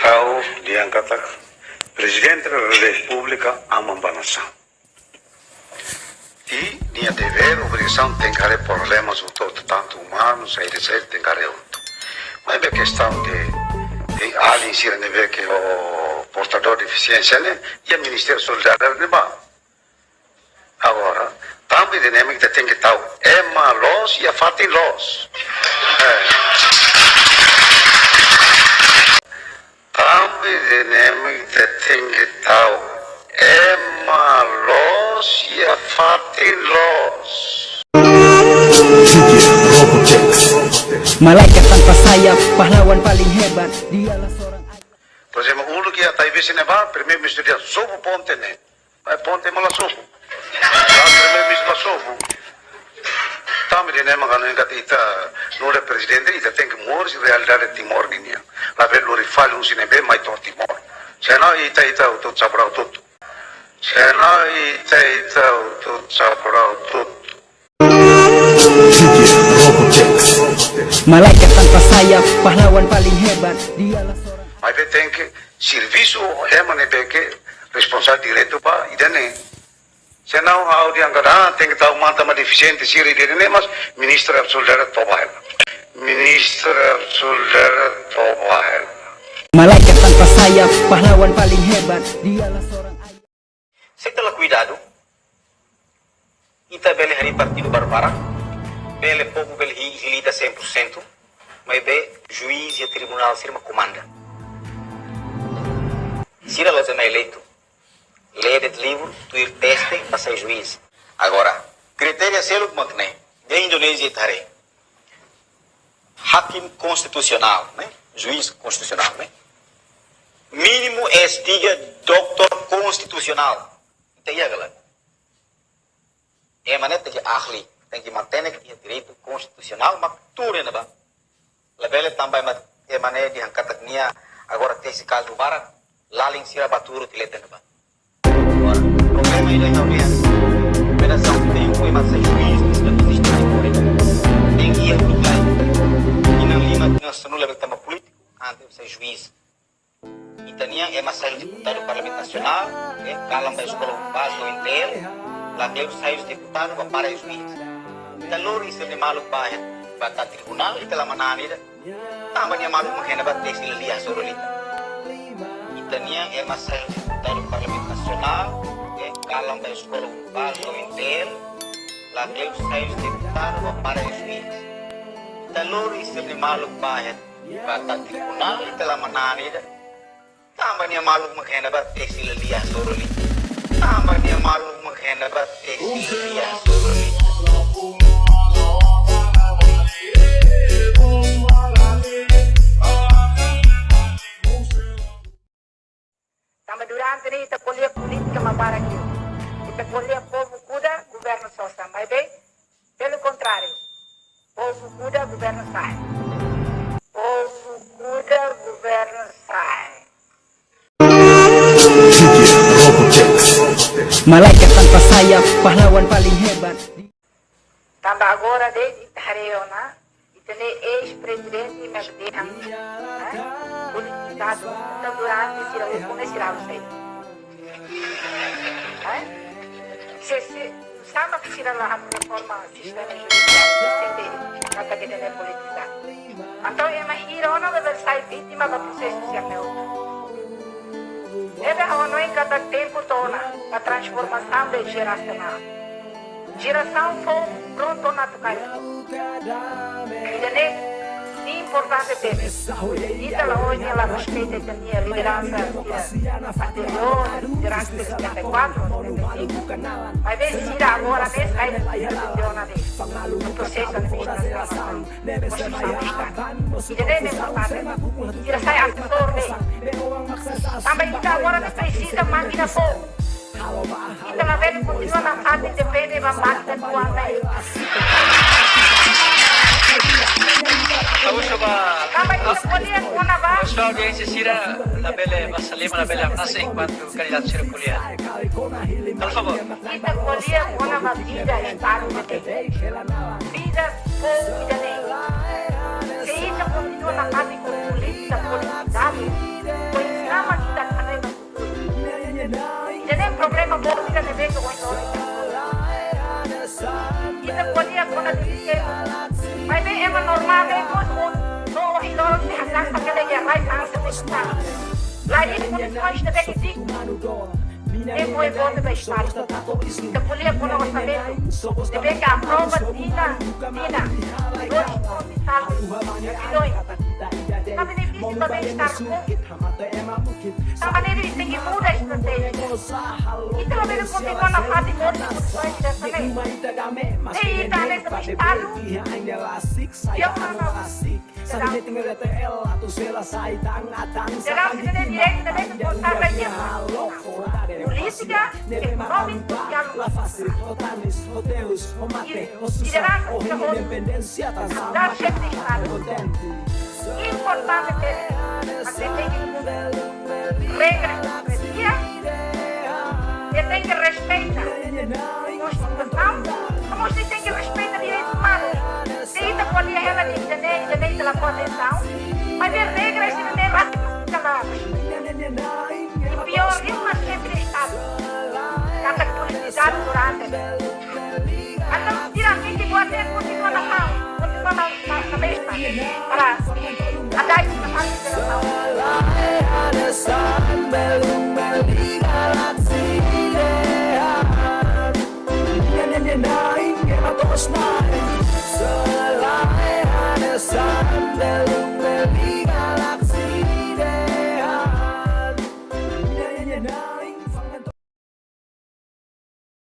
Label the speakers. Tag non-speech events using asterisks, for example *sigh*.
Speaker 1: Kau diangkat Presidente da República ama nação. E dever, obrigação, que haver problemas, todo, tanto humanos, aí de ser, tem outro. Mas é questão de, de alguém se ver que o portador de deficiência, né? E o Ministério Solidário, né? Agora, também dinâmica tem que estar é malos e a fatem los. É. *laughs* dinamic the thing tau Emma Laws ya Fatin iya, Laws
Speaker 2: Malaikat tanpa sayap, pahlawan paling hebat, dialah seorang
Speaker 1: Por exemplo, um lugar está aí vice nevar, primeiro misturia sovo ponte né. Vai eh, ponte mala sovo. Ah, primeiro misturia sovo. Tamme dinema kan enggak ita Signora Presidente, i te mor si realidade Timor Guinea. La ve lori fale un sinebe mai tor Timor. Sena ita ita utot sapra utot. Sena ita ita utot sapra utot.
Speaker 2: Malaikat tanpa sayap, pahlawan paling hebat, dialah seorang...
Speaker 1: Mai pe servisu, sirvisu emane peke, responsabil diretto pa idane. Senão, a audiência, tem que estar uma tama deficiente, se ele mas ministro absoluto era tobaela. Ministro absoluto tobael.
Speaker 2: Malaikat tanpa sayap, pahlawan paling hebat, dialah seorang ayah.
Speaker 3: Tem cuidado. Ita bele hari partido barbara. Bele pouco bele hilida 100%. Mas be juiz e tribunal sirma comanda. Sira lá é eleito. Lê de livro, tu ir teste para ser juiz. Agora, critério é selo como que De Indonésia e Tare. Hakim constitucional, né? Juiz constitucional, né? Mínimo é estiga doutor constitucional. Entendeu, galera? É maneira de ahli. Tem que manter o direito constitucional, mas tudo é nada. Lebele também é maneira de arrancar agora tem esse caso bara, lá em cima baturo que leta nada. Agora, o problema é não juiz. E também é mais deputado do Parlamento Nacional, é, calam da escola básica inteira, lá dentro sai os deputados para o juiz. Então, isso é maluco para batal tribunal, itu lah mana ni dah. Tambahnya malu mengenai batas sila lihat suruh lita. Kita ni yang eh masa dari Parlimen Nasional, eh kalau dari sekolah baru intel, lagi saya deputar para juiz. Kita lori sila malu para Batang dikunal telah menani dah. Tambahnya malu makan dapat tekstil dia suruh ni. Tambahnya malu makan dapat tekstil dia suruh ni.
Speaker 4: Tama durante ni ita kulia política mabarang yun. Ita kulia povo kuda, governo sosa. Mas bem, pelo contrário, povo kuda, governo sai.
Speaker 2: Malaikat tanpa sayap, pahlawan paling hebat
Speaker 4: tambah agora desde Itareu, né? Ex-presidente di né? Politizado, tanto durante, como esse você. Se, se, samba que tira lá a reforma sistema judicial, entender, não está querendo. Então, é uma. Deve a não em cada tempo torna a transformação de geracional. Geração foi pronto na tucari. Entendeu? importante ter. Ita la hoje ela respeita a minha liderança anterior, liderança de 74, 75. Mas se agora vê se aí funciona no processo administrativo. Entendeu? É importante. Ira sai assessor dele. Também ita agora não precisa máquina fogo. Ita la vede continua na fase de pede e máquina do
Speaker 5: coba Nuestra audiencia será la belle Masalema, la belle Amnasa enquanto candidato será kuliah. Por favor.
Speaker 4: Vida estado de vida ou vida Kita podia kona dike. Mas bem é normal bem com no ino se hasang sa kada ya right ang sa pista. Lagi ko ni ko ista de que é foi bom de estar. Kita podia kona orçamento. De bem que a prova dina dina. Tamaneri tinggi muda itu Itulah belum kontinua na hati modi kutuai tidak seneng. Eh itu ada semisal. Yang mana? Sabi de tinggal de el atau sela sai tang atang sa kami de direk de de kontar lagi turística que provincia la fácil hoteles hoteles o mate o susa o independencia tan sama contenti Importante ter a regras de democracia e tem que respeitar a Constituição, como se tem que respeitar direitos humanos. Se ainda pode ela entender, entender pela convenção, mas as regras de lá caladas. E pior, é uma chefe de Estado. Cada politizado durante. Então, vou até continuar na mão, continuar na, na,
Speaker 6: keras ada yang